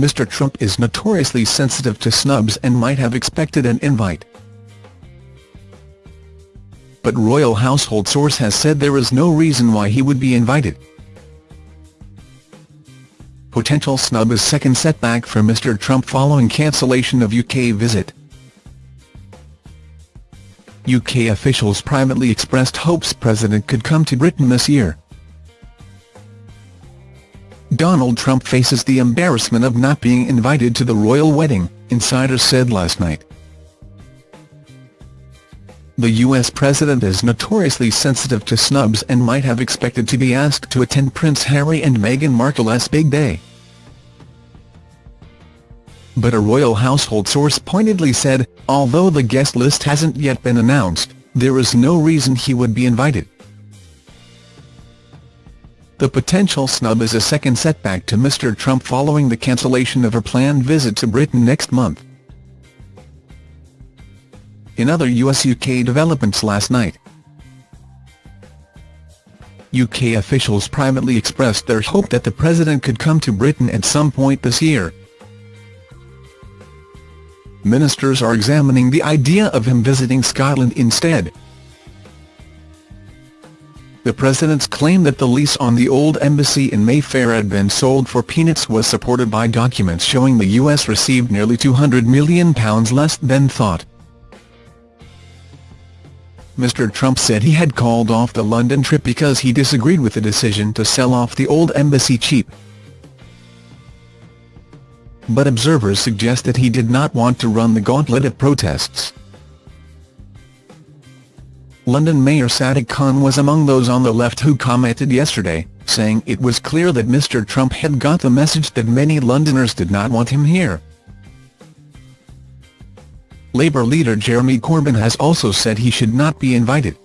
Mr Trump is notoriously sensitive to snubs and might have expected an invite. But royal household source has said there is no reason why he would be invited. Potential snub is second setback for Mr Trump following cancellation of UK visit. UK officials privately expressed hopes president could come to Britain this year. Donald Trump faces the embarrassment of not being invited to the royal wedding, insiders said last night. The US president is notoriously sensitive to snubs and might have expected to be asked to attend Prince Harry and Meghan Markle's big day. But a royal household source pointedly said, although the guest list hasn't yet been announced, there is no reason he would be invited. The potential snub is a second setback to Mr Trump following the cancellation of a planned visit to Britain next month. In other US-UK developments last night, UK officials privately expressed their hope that the president could come to Britain at some point this year. Ministers are examining the idea of him visiting Scotland instead. President's claim that the lease on the old embassy in Mayfair had been sold for peanuts was supported by documents showing the US received nearly £200 million less than thought. Mr Trump said he had called off the London trip because he disagreed with the decision to sell off the old embassy cheap. But observers suggest that he did not want to run the gauntlet of protests. London Mayor Sadiq Khan was among those on the left who commented yesterday, saying it was clear that Mr Trump had got the message that many Londoners did not want him here. Labour leader Jeremy Corbyn has also said he should not be invited.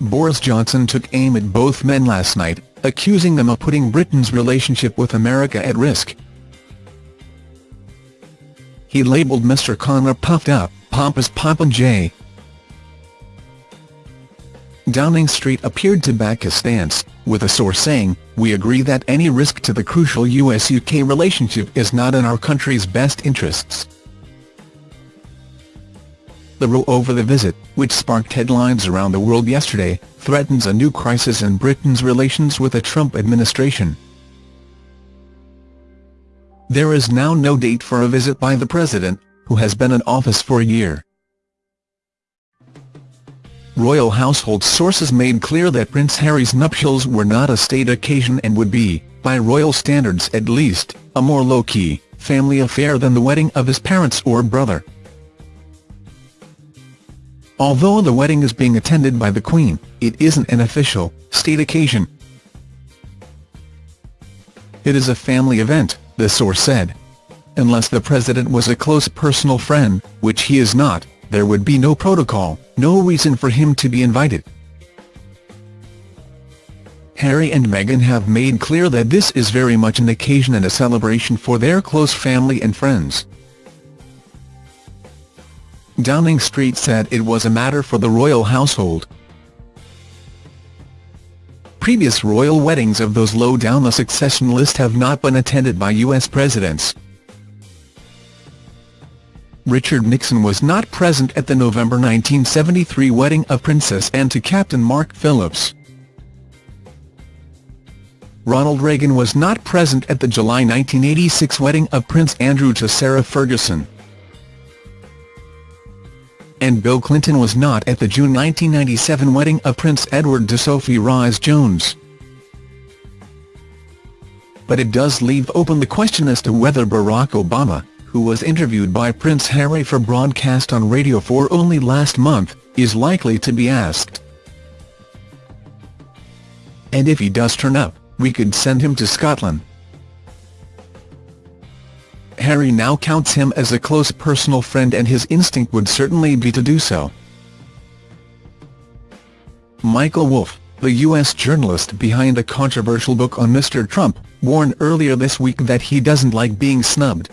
Boris Johnson took aim at both men last night, accusing them of putting Britain's relationship with America at risk. He labelled Mr Khan a puffed up, pompous popinjay. Downing Street appeared to back his stance, with a source saying, we agree that any risk to the crucial US-UK relationship is not in our country's best interests. The row over the visit, which sparked headlines around the world yesterday, threatens a new crisis in Britain's relations with the Trump administration. There is now no date for a visit by the president, who has been in office for a year royal household sources made clear that Prince Harry's nuptials were not a state occasion and would be, by royal standards at least, a more low-key, family affair than the wedding of his parents or brother. Although the wedding is being attended by the Queen, it isn't an official, state occasion. It is a family event, the source said. Unless the president was a close personal friend, which he is not, there would be no protocol, no reason for him to be invited. Harry and Meghan have made clear that this is very much an occasion and a celebration for their close family and friends. Downing Street said it was a matter for the royal household. Previous royal weddings of those low down the succession list have not been attended by US presidents. Richard Nixon was not present at the November 1973 wedding of Princess Anne to Captain Mark Phillips. Ronald Reagan was not present at the July 1986 wedding of Prince Andrew to Sarah Ferguson. And Bill Clinton was not at the June 1997 wedding of Prince Edward to Sophie Rhys-Jones. But it does leave open the question as to whether Barack Obama, who was interviewed by Prince Harry for broadcast on Radio 4 only last month, is likely to be asked. And if he does turn up, we could send him to Scotland. Harry now counts him as a close personal friend and his instinct would certainly be to do so. Michael Wolff, the U.S. journalist behind a controversial book on Mr. Trump, warned earlier this week that he doesn't like being snubbed.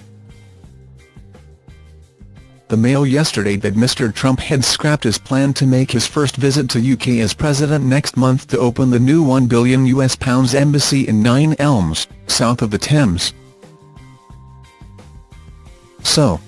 The Mail yesterday that Mr Trump had scrapped his plan to make his first visit to UK as president next month to open the new £1 billion US pounds embassy in Nine Elms, south of the Thames. So,